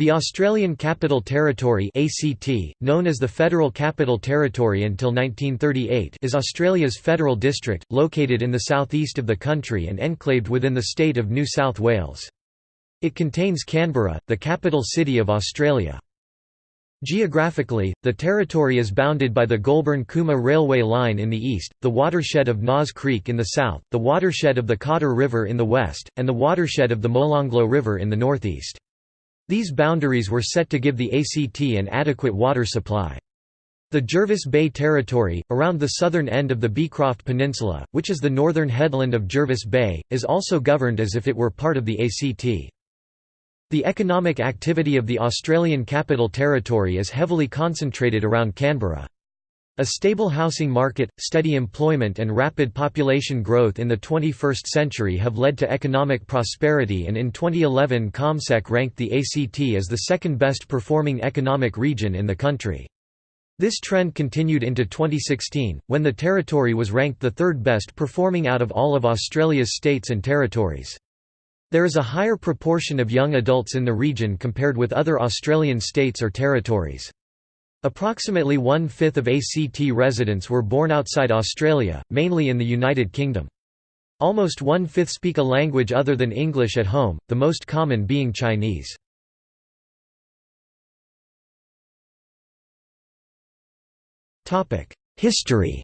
The Australian Capital Territory ACT, known as the Federal Capital Territory until 1938 is Australia's federal district, located in the southeast of the country and enclaved within the state of New South Wales. It contains Canberra, the capital city of Australia. Geographically, the territory is bounded by the Goulburn-Cooma railway line in the east, the watershed of Naas Creek in the south, the watershed of the Cotter River in the west, and the watershed of the Molonglo River in the northeast. These boundaries were set to give the ACT an adequate water supply. The Jervis Bay Territory, around the southern end of the Beecroft Peninsula, which is the northern headland of Jervis Bay, is also governed as if it were part of the ACT. The economic activity of the Australian Capital Territory is heavily concentrated around Canberra. A stable housing market, steady employment and rapid population growth in the 21st century have led to economic prosperity and in 2011 CommSec ranked the ACT as the second best performing economic region in the country. This trend continued into 2016, when the territory was ranked the third best performing out of all of Australia's states and territories. There is a higher proportion of young adults in the region compared with other Australian states or territories. Approximately one-fifth of ACT residents were born outside Australia, mainly in the United Kingdom. Almost one-fifth speak a language other than English at home, the most common being Chinese. History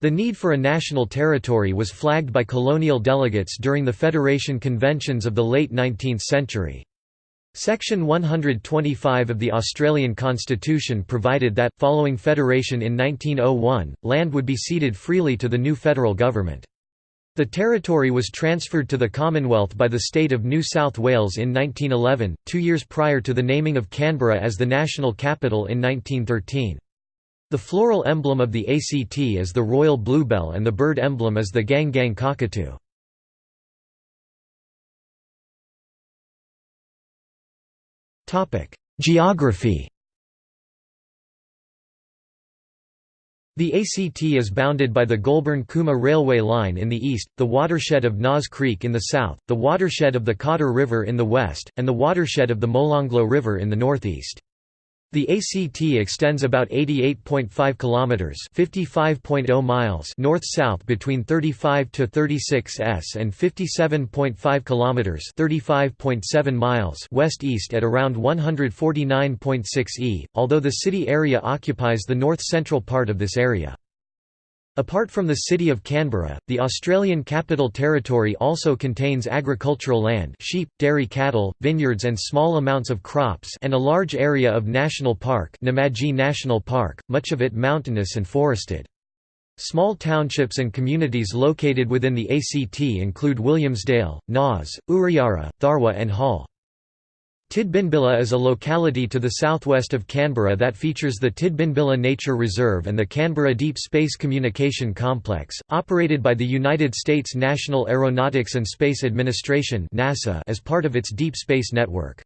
The need for a national territory was flagged by colonial delegates during the Federation conventions of the late 19th century. Section 125 of the Australian Constitution provided that, following federation in 1901, land would be ceded freely to the new federal government. The territory was transferred to the Commonwealth by the state of New South Wales in 1911, two years prior to the naming of Canberra as the national capital in 1913. The floral emblem of the ACT is the royal bluebell and the bird emblem is the gang gang cockatoo. Geography The ACT is bounded by the Goulburn-Cooma railway line in the east, the watershed of Naas Creek in the south, the watershed of the Cotter River in the west, and the watershed of the Molonglo River in the northeast. The ACT extends about 88.5 kilometers, 55.0 miles north-south between 35 to 36 s and 57.5 kilometers, 35.7 miles west-east at around 149.6 e, although the city area occupies the north-central part of this area. Apart from the city of Canberra, the Australian Capital Territory also contains agricultural land sheep, dairy cattle, vineyards and small amounts of crops and a large area of National Park Namadgi National Park, much of it mountainous and forested. Small townships and communities located within the ACT include Williamsdale, Naas, Uriarra, Tharwa and Hull. Tidbinbilla is a locality to the southwest of Canberra that features the Tidbinbilla Nature Reserve and the Canberra Deep Space Communication Complex, operated by the United States National Aeronautics and Space Administration NASA as part of its deep space network.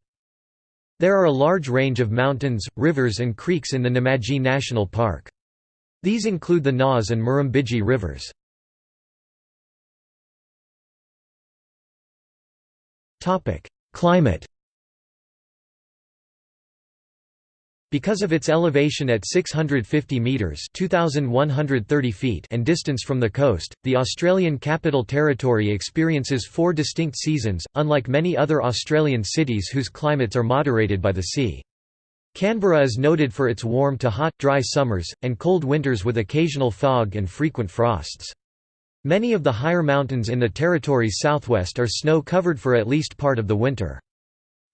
There are a large range of mountains, rivers and creeks in the Namadgi National Park. These include the Naas and Murrumbidgee rivers. Climate Because of its elevation at 650 metres 2,130 feet and distance from the coast, the Australian Capital Territory experiences four distinct seasons, unlike many other Australian cities whose climates are moderated by the sea. Canberra is noted for its warm to hot, dry summers, and cold winters with occasional fog and frequent frosts. Many of the higher mountains in the territory's southwest are snow-covered for at least part of the winter.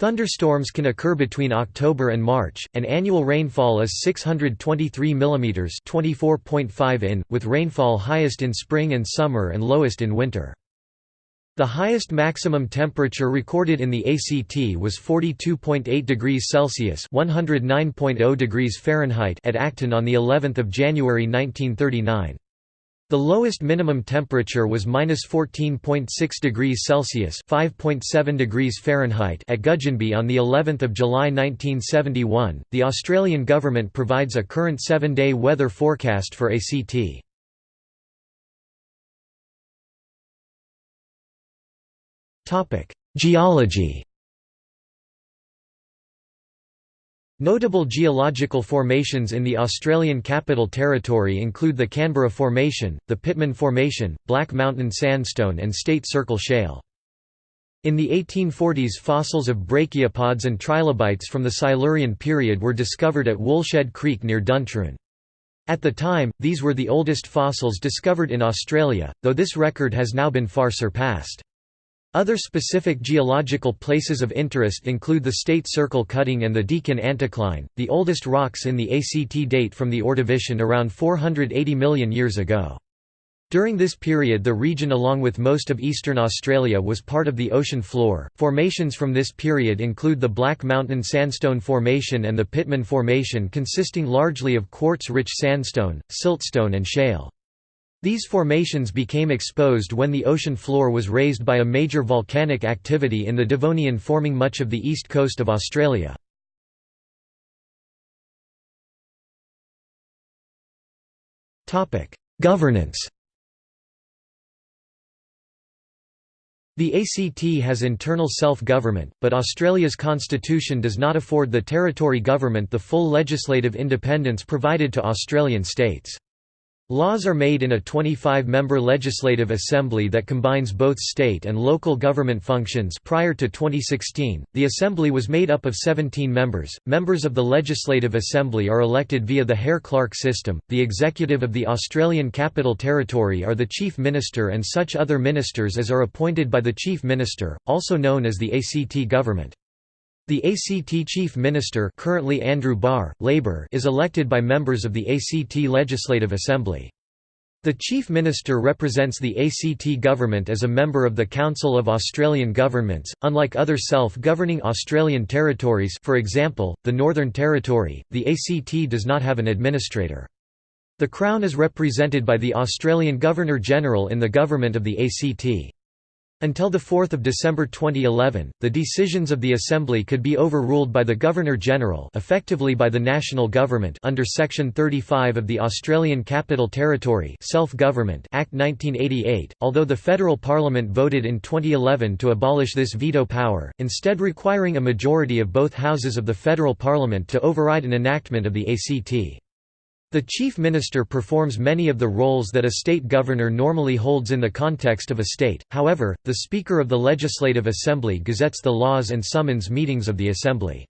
Thunderstorms can occur between October and March, and annual rainfall is 623 mm 24.5 in, with rainfall highest in spring and summer and lowest in winter. The highest maximum temperature recorded in the ACT was 42.8 degrees Celsius (109.0 degrees Fahrenheit) at Acton on the 11th of January 1939. The lowest minimum temperature was -14.6 degrees Celsius (5.7 degrees Fahrenheit) at Gudgenby on the 11th of July 1971. The Australian government provides a current 7-day weather forecast for ACT. Topic: Geology Notable geological formations in the Australian Capital Territory include the Canberra Formation, the Pittman Formation, Black Mountain Sandstone and State Circle Shale. In the 1840s fossils of brachiopods and trilobites from the Silurian period were discovered at Woolshed Creek near Duntroon. At the time, these were the oldest fossils discovered in Australia, though this record has now been far surpassed. Other specific geological places of interest include the State Circle Cutting and the Deakin Anticline. The oldest rocks in the ACT date from the Ordovician around 480 million years ago. During this period the region along with most of eastern Australia was part of the ocean floor. Formations from this period include the Black Mountain Sandstone Formation and the Pittman Formation consisting largely of quartz-rich sandstone, siltstone and shale. These formations became exposed when the ocean floor was raised by a major volcanic activity in the Devonian forming much of the east coast of Australia. Governance The ACT has internal self-government, but Australia's constitution does not afford the territory government the full legislative independence provided to Australian states. Laws are made in a 25-member legislative assembly that combines both state and local government functions prior to 2016. The assembly was made up of 17 members. Members of the legislative assembly are elected via the Hare-Clark system. The executive of the Australian Capital Territory are the chief minister and such other ministers as are appointed by the chief minister, also known as the ACT government. The ACT Chief Minister currently Andrew Barr, Labor is elected by members of the ACT Legislative Assembly. The Chief Minister represents the ACT government as a member of the Council of Australian Governments. Unlike other self-governing Australian territories, for example, the Northern Territory, the ACT does not have an administrator. The Crown is represented by the Australian Governor-General in the government of the ACT. Until 4 December 2011, the decisions of the Assembly could be overruled by the Governor-General effectively by the national government under Section 35 of the Australian Capital Territory Self-Government Act 1988, although the federal parliament voted in 2011 to abolish this veto power, instead requiring a majority of both houses of the federal parliament to override an enactment of the ACT. The chief minister performs many of the roles that a state governor normally holds in the context of a state, however, the Speaker of the Legislative Assembly gazettes the laws and summons meetings of the Assembly.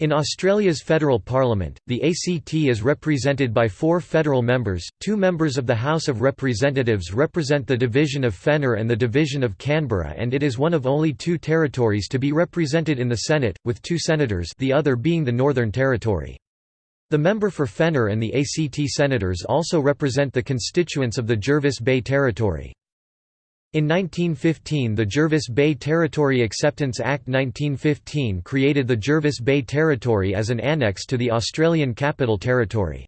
In Australia's federal parliament, the ACT is represented by four federal members, two members of the House of Representatives represent the division of Fenner and the division of Canberra and it is one of only two territories to be represented in the Senate, with two senators the other being the Northern Territory. The member for Fenner and the ACT senators also represent the constituents of the Jervis Bay Territory. In 1915 the Jervis Bay Territory Acceptance Act 1915 created the Jervis Bay Territory as an annex to the Australian Capital Territory.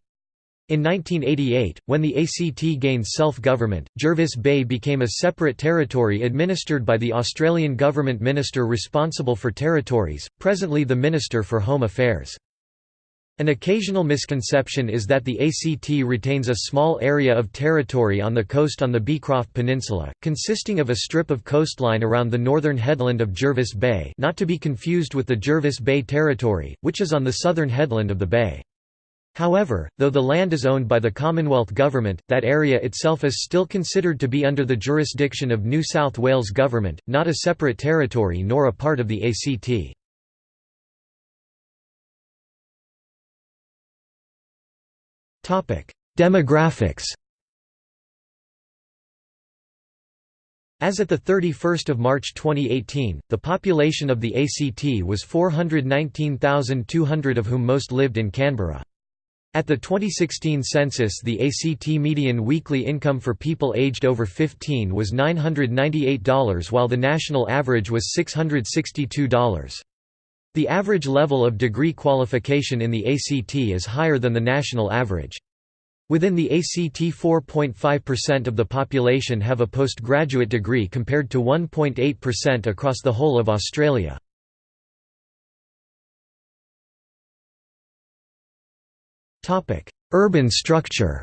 In 1988, when the ACT gained self-government, Jervis Bay became a separate territory administered by the Australian Government Minister responsible for territories, presently the Minister for Home Affairs. An occasional misconception is that the ACT retains a small area of territory on the coast on the Beecroft Peninsula, consisting of a strip of coastline around the northern headland of Jervis Bay not to be confused with the Jervis Bay Territory, which is on the southern headland of the bay. However, though the land is owned by the Commonwealth Government, that area itself is still considered to be under the jurisdiction of New South Wales Government, not a separate territory nor a part of the ACT. Demographics As at 31 March 2018, the population of the ACT was 419,200 of whom most lived in Canberra. At the 2016 census the ACT median weekly income for people aged over 15 was $998 while the national average was $662. The average level of degree qualification in the ACT is higher than the national average. Within the ACT 4.5% of the population have a postgraduate degree compared to 1.8% across the whole of Australia. Urban structure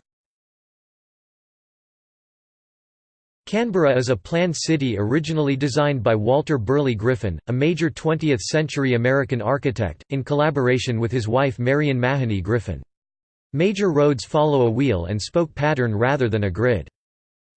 Canberra is a planned city originally designed by Walter Burley Griffin, a major 20th-century American architect, in collaboration with his wife Marion Mahony Griffin. Major roads follow a wheel and spoke pattern rather than a grid.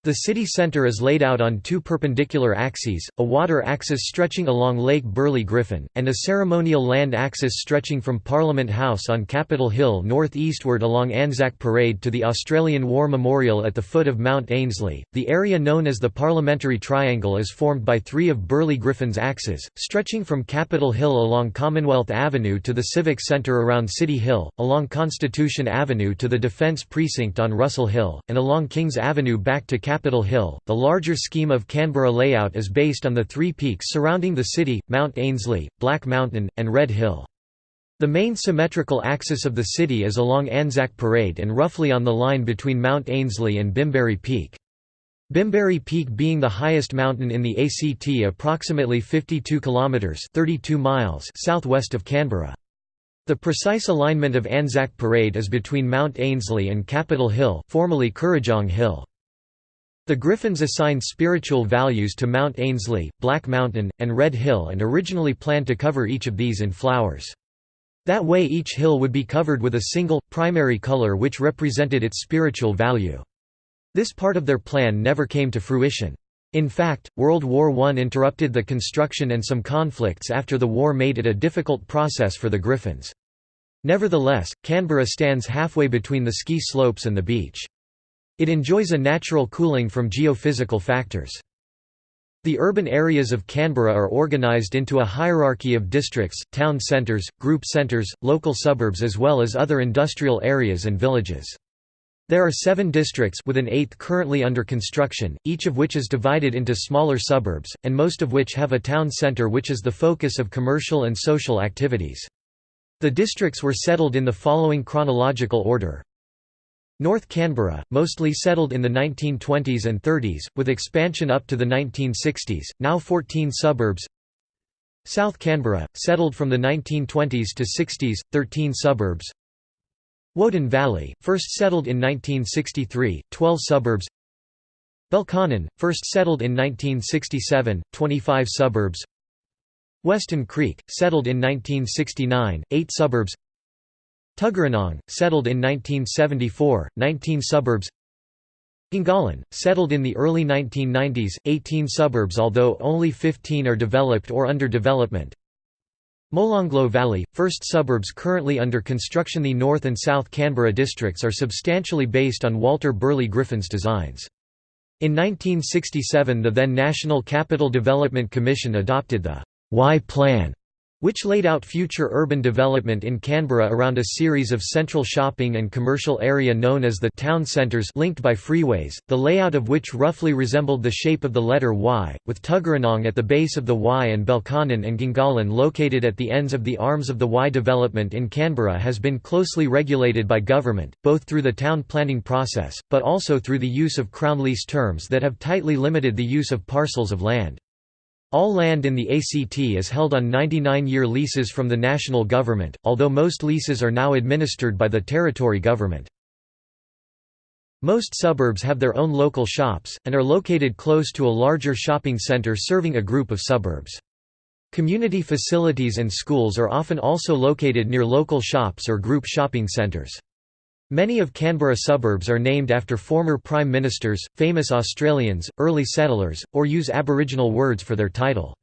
The city centre is laid out on two perpendicular axes, a water axis stretching along Lake Burley Griffin, and a ceremonial land axis stretching from Parliament House on Capitol Hill north-eastward along Anzac Parade to the Australian War Memorial at the foot of Mount Ainslie. The area known as the Parliamentary Triangle is formed by three of Burley Griffin's axes, stretching from Capitol Hill along Commonwealth Avenue to the Civic Centre around City Hill, along Constitution Avenue to the Defence Precinct on Russell Hill, and along Kings Avenue back to Capitol Hill. The larger scheme of Canberra layout is based on the three peaks surrounding the city, Mount Ainslie, Black Mountain, and Red Hill. The main symmetrical axis of the city is along Anzac Parade and roughly on the line between Mount Ainslie and Bimberi Peak. Bimberi Peak being the highest mountain in the ACT approximately 52 kilometers 32 miles southwest of Canberra. The precise alignment of Anzac Parade is between Mount Ainslie and Capitol Hill, formerly Kurrajong Hill. The Griffins assigned spiritual values to Mount Ainslie, Black Mountain, and Red Hill and originally planned to cover each of these in flowers. That way each hill would be covered with a single, primary color which represented its spiritual value. This part of their plan never came to fruition. In fact, World War I interrupted the construction and some conflicts after the war made it a difficult process for the Griffins. Nevertheless, Canberra stands halfway between the ski slopes and the beach. It enjoys a natural cooling from geophysical factors. The urban areas of Canberra are organised into a hierarchy of districts, town centres, group centres, local suburbs as well as other industrial areas and villages. There are seven districts with an eighth currently under construction, each of which is divided into smaller suburbs, and most of which have a town centre which is the focus of commercial and social activities. The districts were settled in the following chronological order. North Canberra, mostly settled in the 1920s and 30s, with expansion up to the 1960s, now 14 suburbs. South Canberra, settled from the 1920s to 60s, 13 suburbs. Woden Valley, first settled in 1963, 12 suburbs. Belconnen, first settled in 1967, 25 suburbs. Weston Creek, settled in 1969, 8 suburbs Tuggeranong, settled in 1974, 19 suburbs Gungahlin, settled in the early 1990s, 18 suburbs although only 15 are developed or under development Molonglo Valley, first suburbs currently under construction The North and South Canberra districts are substantially based on Walter Burley Griffin's designs. In 1967 the then National Capital Development Commission adopted the Y Plan which laid out future urban development in Canberra around a series of central shopping and commercial area known as the town centres linked by freeways, the layout of which roughly resembled the shape of the letter Y, with Tuggeranong at the base of the Y and Belconnen and Gungahlin located at the ends of the arms of the Y. Development in Canberra has been closely regulated by government, both through the town planning process, but also through the use of Crown lease terms that have tightly limited the use of parcels of land. All land in the ACT is held on 99-year leases from the national government, although most leases are now administered by the territory government. Most suburbs have their own local shops, and are located close to a larger shopping centre serving a group of suburbs. Community facilities and schools are often also located near local shops or group shopping centres. Many of Canberra suburbs are named after former prime ministers, famous Australians, early settlers, or use Aboriginal words for their title.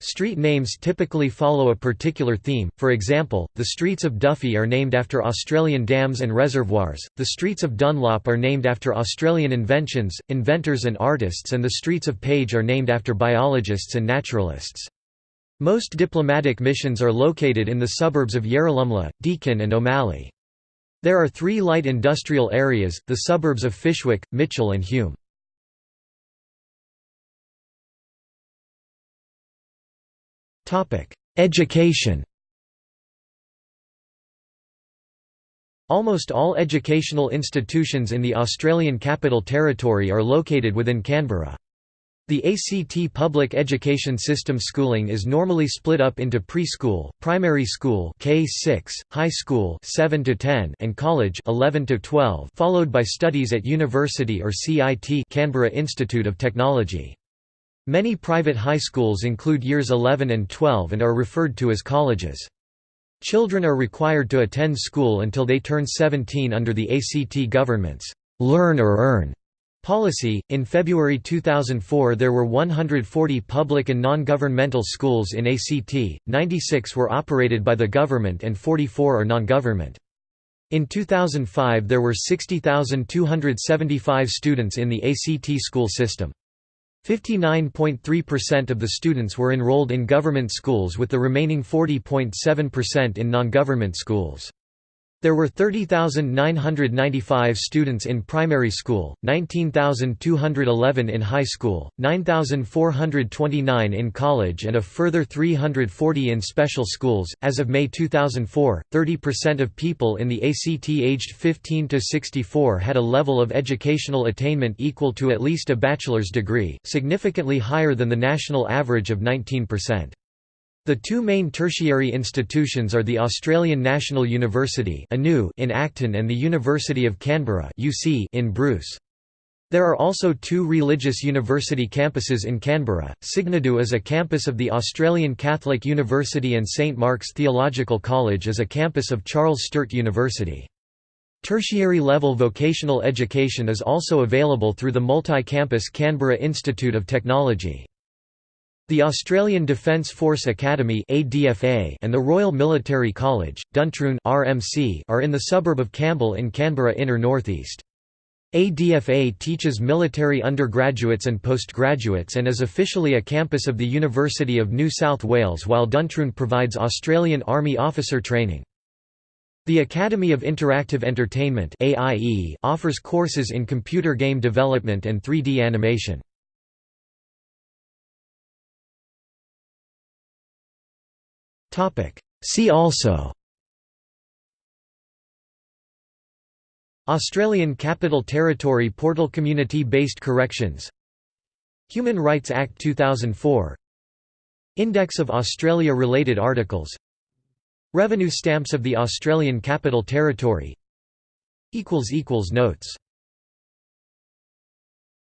Street names typically follow a particular theme, for example, the streets of Duffy are named after Australian dams and reservoirs, the streets of Dunlop are named after Australian inventions, inventors and artists and the streets of Page are named after biologists and naturalists. Most diplomatic missions are located in the suburbs of Yarralumla, Deakin and O'Malley. There are three light industrial areas, the suburbs of Fyshwick, Mitchell and Hume. Education Almost all educational institutions in the Australian Capital Territory are located within Canberra. The ACT public education system schooling is normally split up into preschool, primary school K6, high school 7 to 10 and college 11 to 12, followed by studies at university or CIT Canberra Institute of Technology. Many private high schools include years 11 and 12 and are referred to as colleges. Children are required to attend school until they turn 17 under the ACT government's learn or earn Policy In February 2004, there were 140 public and non governmental schools in ACT, 96 were operated by the government, and 44 are non government. In 2005, there were 60,275 students in the ACT school system. 59.3% of the students were enrolled in government schools, with the remaining 40.7% in non government schools. There were 30,995 students in primary school, 19,211 in high school, 9,429 in college, and a further 340 in special schools. As of May 2004, 30% of people in the ACT aged 15 to 64 had a level of educational attainment equal to at least a bachelor's degree, significantly higher than the national average of 19%. The two main tertiary institutions are the Australian National University in Acton and the University of Canberra in Bruce. There are also two religious university campuses in Canberra. Signadou is a campus of the Australian Catholic University and St Mark's Theological College is a campus of Charles Sturt University. Tertiary level vocational education is also available through the multi-campus Canberra Institute of Technology. The Australian Defence Force Academy and the Royal Military College, Duntroon are in the suburb of Campbell in Canberra inner northeast. ADFA teaches military undergraduates and postgraduates and is officially a campus of the University of New South Wales while Duntroon provides Australian Army officer training. The Academy of Interactive Entertainment offers courses in computer game development and 3D animation. See also. Australian Capital Territory Portal Community-based corrections. Human Rights Act 2004 Index of Australia-related articles. Revenue stamps of the Australian Capital Territory. Notes